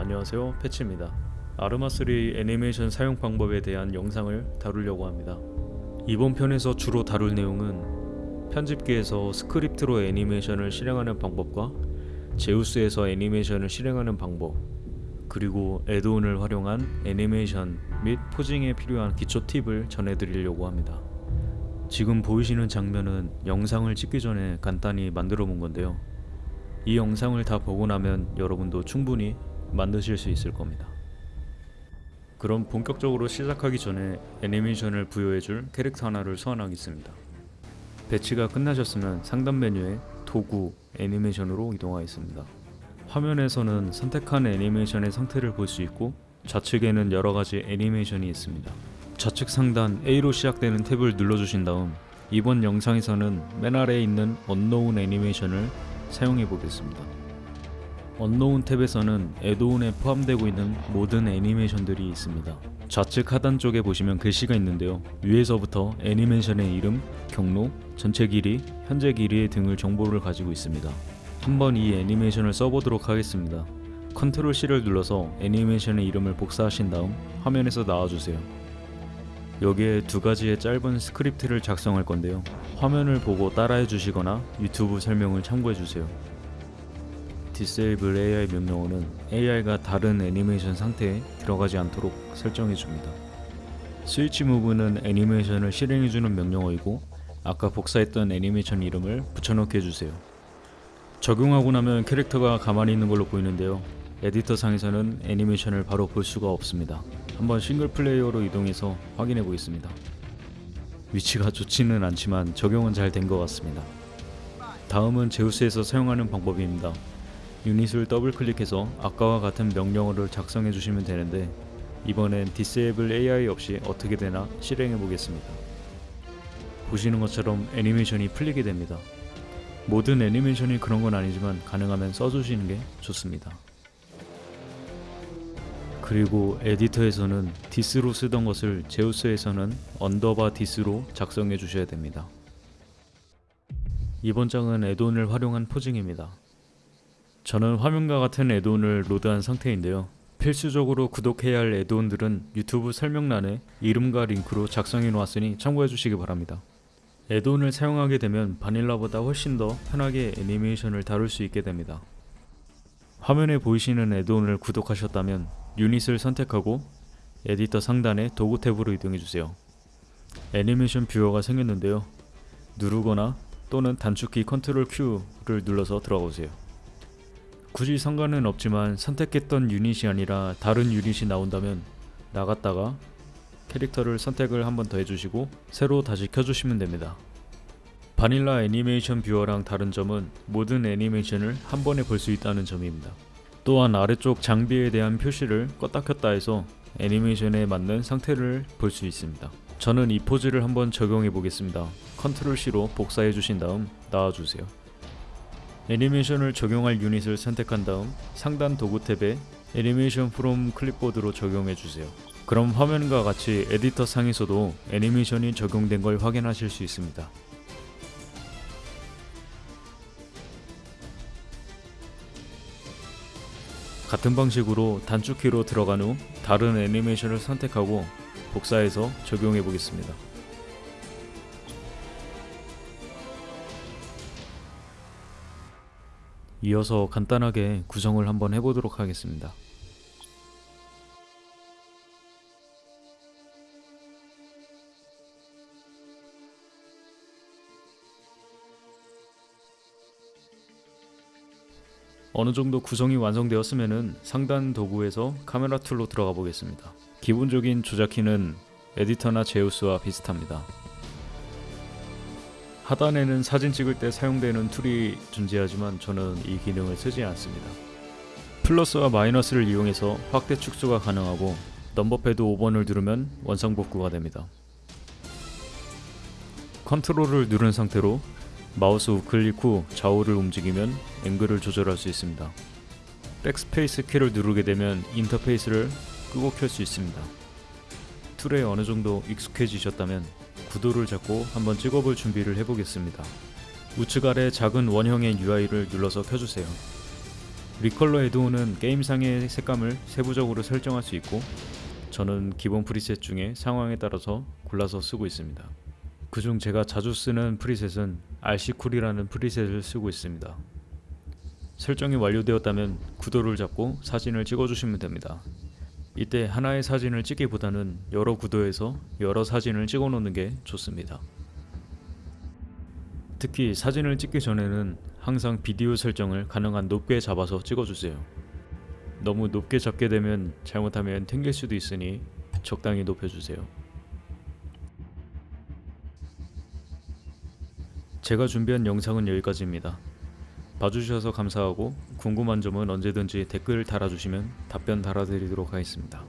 안녕하세요. 패치입니다. 아르마3 애니메이션 사용 방법에 대한 영상을 다루려고 합니다. 이번 편에서 주로 다룰 내용은 편집기에서 스크립트로 애니메이션을 실행하는 방법과 제우스에서 애니메이션을 실행하는 방법 그리고 add-on을 활용한 애니메이션 및 posing에 필요한 기초 팁을 전해드리려고 합니다. 지금 보이시는 장면은 영상을 찍기 전에 간단히 만들어 본 건데요. 이 영상을 다 보고 나면 여러분도 충분히 만드실 수 있을 겁니다. 그럼 본격적으로 시작하기 전에 애니메이션을 부여해줄 캐릭터 하나를 소환하겠습니다. 배치가 끝나셨으면 상단 메뉴에 도구 애니메이션으로 이동하겠습니다. 화면에서는 선택한 애니메이션의 상태를 볼 수 있고 좌측에는 여러가지 애니메이션이 있습니다. 좌측 상단 A로 시작되는 탭을 눌러주신 다음 이번 영상에서는 맨 아래에 있는 언노운 애니메이션을 사용해 보겠습니다. unknown 탭에서는 add-on에 포함되고 있는 모든 애니메이션들이 있습니다. 좌측 하단 쪽에 보시면 글씨가 있는데요. 위에서부터 애니메이션의 이름, 경로, 전체 길이, 현재 길이 등을 정보를 가지고 있습니다. 한번 이 애니메이션을 써보도록 하겠습니다. control C를 눌러서 애니메이션의 이름을 복사하신 다음 화면에서 나와주세요. 여기에 두 가지의 짧은 스크립트를 작성할 건데요. 화면을 보고 따라해 주시거나 유튜브 설명을 참고해 주세요. Disable AI 명령어는 AI가 다른 애니메이션 상태에 들어가지 않도록 설정해 줍니다. switch move는 애니메이션을 실행해 주는 명령어이고 아까 복사했던 애니메이션 이름을 붙여넣기 해주세요. 적용하고 나면 캐릭터가 가만히 있는 걸로 보이는데요. 에디터 상에서는 애니메이션을 바로 볼 수가 없습니다. 한번 single player로 이동해서 확인해 보겠습니다. 위치가 좋지는 않지만 적용은 잘 된 것 같습니다. 다음은 제우스에서 사용하는 방법입니다. 유닛을 더블 클릭해서 아까와 같은 명령어를 작성해 주시면 되는데 이번엔 Disable AI 없이 어떻게 되나 실행해 보겠습니다. 보시는 것처럼 애니메이션이 풀리게 됩니다. 모든 애니메이션이 그런 건 아니지만 가능하면 써주시는 게 좋습니다. 그리고 에디터에서는 this로 쓰던 것을 제우스에서는 underbar this로 작성해 주셔야 됩니다. 이번 장은 addon을 활용한 posing입니다. 저는 화면과 같은 addon을 load한 상태인데요. 필수적으로 구독해야 할 addon들은 유튜브 설명란에 이름과 링크로 작성해 놓았으니 참고해 주시기 바랍니다. addon을 사용하게 되면 바닐라보다 훨씬 더 편하게 애니메이션을 다룰 수 있게 됩니다. 화면에 보이시는 addon을 구독하셨다면 유닛을 선택하고 에디터 상단의 도구 탭으로 이동해 주세요. 애니메이션 viewer가 생겼는데요. 누르거나 또는 단축키 control Q를 눌러서 들어가보세요. 굳이 상관은 없지만 선택했던 유닛이 아니라 다른 유닛이 나온다면 나갔다가 캐릭터를 선택을 한 번 더 해주시고 새로 다시 켜주시면 됩니다. 바닐라 애니메이션 viewer랑 다른 점은 모든 애니메이션을 한 번에 볼 수 있다는 점입니다. 또한 아래쪽 장비에 대한 표시를 껐다 켰다 해서 애니메이션에 맞는 상태를 볼 수 있습니다. 저는 이 포즈를 한번 적용해 보겠습니다. control C로 복사해 주신 다음 나와주세요. 애니메이션을 적용할 유닛을 선택한 다음 상단 도구 탭에 애니메이션 프롬 클립보드로 적용해 주세요. 그럼 화면과 같이 에디터 상에서도 애니메이션이 적용된 걸 확인하실 수 있습니다. 같은 방식으로 단축키로 들어간 후 다른 애니메이션을 선택하고 복사해서 적용해 보겠습니다. 이어서 간단하게 구성을 한번 해보도록 하겠습니다. 어느 정도 구성이 완성되었으면 상단 도구에서 카메라 tool로 들어가 보겠습니다. 기본적인 조작키는 에디터나 제우스와 비슷합니다. 하단에는 사진 찍을 때 사용되는 tool이 존재하지만 저는 이 기능을 쓰지 않습니다. 플러스와 마이너스를 이용해서 확대 축소가 가능하고 number pad 5번을 누르면 원상 복구가 됩니다. control을 누른 상태로 마우스 우클릭 후 좌우를 움직이면 앵글을 조절할 수 있습니다. 백스페이스 키를 누르게 되면 인터페이스를 끄고 켤 수 있습니다. tool에 어느 정도 익숙해지셨다면 구도를 잡고 한번 찍어볼 준비를 해보겠습니다. 우측 아래 작은 원형의 UI를 눌러서 켜주세요. recolor addon은 게임상의 색감을 세부적으로 설정할 수 있고 저는 기본 preset 중에 상황에 따라서 골라서 쓰고 있습니다. 그중 제가 자주 쓰는 preset은 RC쿨이라는 프리셋을 쓰고 있습니다. 설정이 완료되었다면 구도를 잡고 사진을 찍어주시면 됩니다. 이때 하나의 사진을 찍기보다는 여러 구도에서 여러 사진을 찍어 놓는 게 좋습니다. 특히 사진을 찍기 전에는 항상 비디오 설정을 가능한 높게 잡아서 찍어주세요. 너무 높게 잡게 되면 잘못하면 튕길 수도 있으니 적당히 높여주세요. 제가 준비한 영상은 여기까지입니다. 봐주셔서 감사하고 궁금한 점은 언제든지 댓글 달아주시면 답변 달아드리도록 하겠습니다.